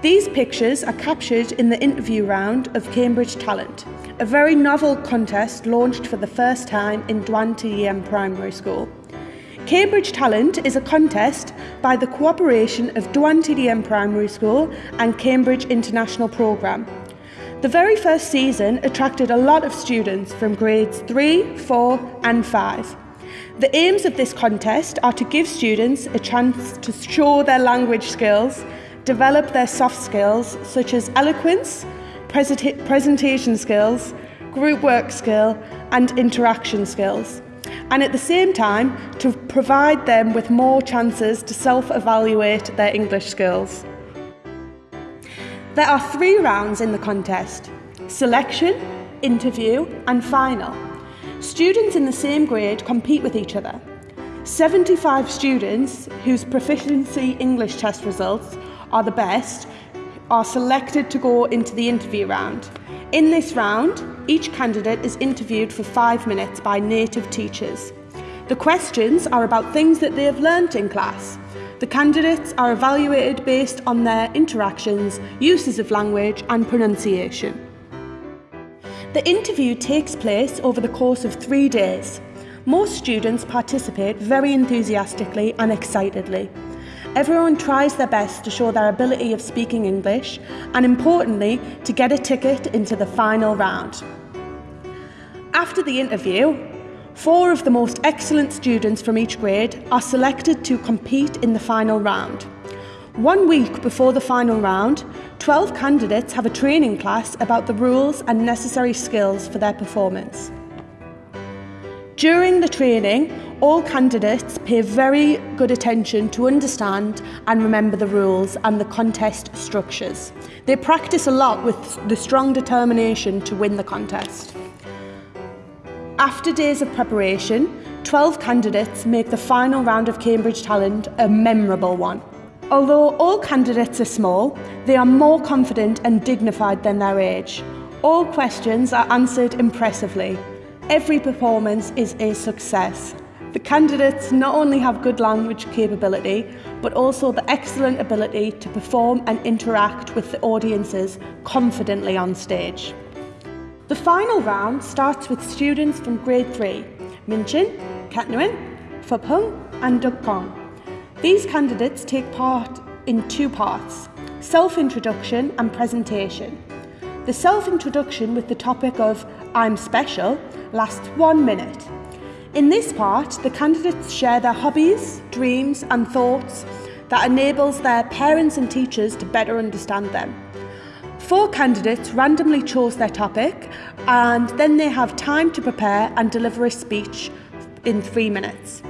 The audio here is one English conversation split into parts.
These pictures are captured in the interview round of Cambridge Talent, a very novel contest launched for the first time in Dwan TDM Primary School. Cambridge Talent is a contest by the cooperation of Dwan TDM Primary School and Cambridge International Programme. The very first season attracted a lot of students from grades 3, 4 and 5. The aims of this contest are to give students a chance to show their language skills develop their soft skills such as eloquence, presentation skills, group work skill and interaction skills and at the same time to provide them with more chances to self-evaluate their English skills. There are three rounds in the contest, selection, interview and final. Students in the same grade compete with each other. 75 students whose proficiency English test results are the best are selected to go into the interview round. In this round, each candidate is interviewed for five minutes by native teachers. The questions are about things that they have learnt in class. The candidates are evaluated based on their interactions, uses of language and pronunciation. The interview takes place over the course of three days. Most students participate very enthusiastically and excitedly. Everyone tries their best to show their ability of speaking English and importantly to get a ticket into the final round. After the interview, four of the most excellent students from each grade are selected to compete in the final round. One week before the final round, 12 candidates have a training class about the rules and necessary skills for their performance. During the training, all candidates pay very good attention to understand and remember the rules and the contest structures. They practice a lot with the strong determination to win the contest. After days of preparation, 12 candidates make the final round of Cambridge Talent a memorable one. Although all candidates are small, they are more confident and dignified than their age. All questions are answered impressively Every performance is a success. The candidates not only have good language capability, but also the excellent ability to perform and interact with the audiences confidently on stage. The final round starts with students from grade 3, Minchin, Katnuin, Phupung and Dukpong. These candidates take part in two parts, self-introduction and presentation. The self-introduction with the topic of I'm Special lasts one minute. In this part, the candidates share their hobbies, dreams and thoughts that enables their parents and teachers to better understand them. Four candidates randomly chose their topic and then they have time to prepare and deliver a speech in three minutes.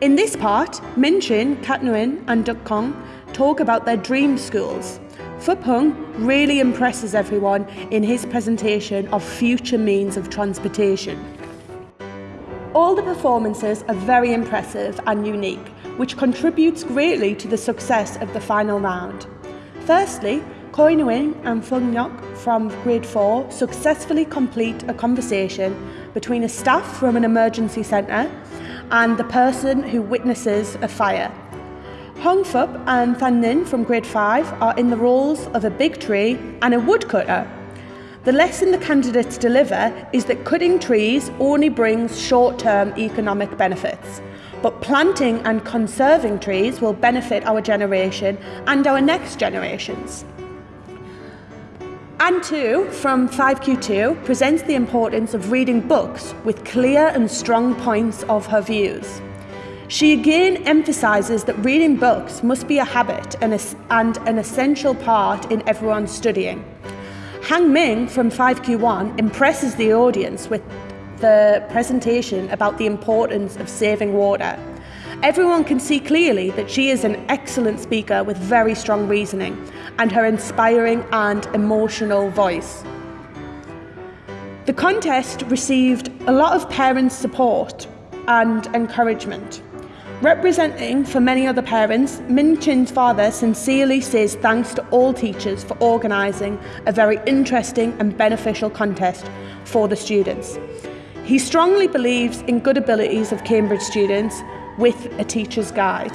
In this part, Minchin, Katnuin and Dukkong talk about their dream schools Phupung really impresses everyone in his presentation of future means of transportation. All the performances are very impressive and unique, which contributes greatly to the success of the final round. Firstly, Koi Nguyen and Fung Nyok from grade 4 successfully complete a conversation between a staff from an emergency centre and the person who witnesses a fire. Hong Fup and Than Nin from grade 5 are in the roles of a big tree and a woodcutter. The lesson the candidates deliver is that cutting trees only brings short-term economic benefits, but planting and conserving trees will benefit our generation and our next generations. Anne 2 from 5Q2 presents the importance of reading books with clear and strong points of her views. She again emphasises that reading books must be a habit and, a, and an essential part in everyone's studying. Hang Ming from 5Q1 impresses the audience with the presentation about the importance of saving water. Everyone can see clearly that she is an excellent speaker with very strong reasoning and her inspiring and emotional voice. The contest received a lot of parents' support and encouragement. Representing for many other parents, Min Chin's father sincerely says thanks to all teachers for organising a very interesting and beneficial contest for the students. He strongly believes in good abilities of Cambridge students with a teacher's guide.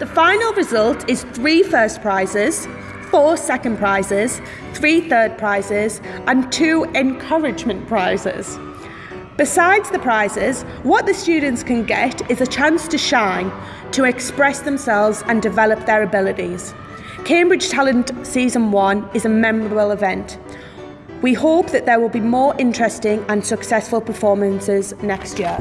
The final result is three first prizes, four second prizes, three third prizes, and two encouragement prizes. Besides the prizes, what the students can get is a chance to shine, to express themselves and develop their abilities. Cambridge Talent Season 1 is a memorable event. We hope that there will be more interesting and successful performances next year.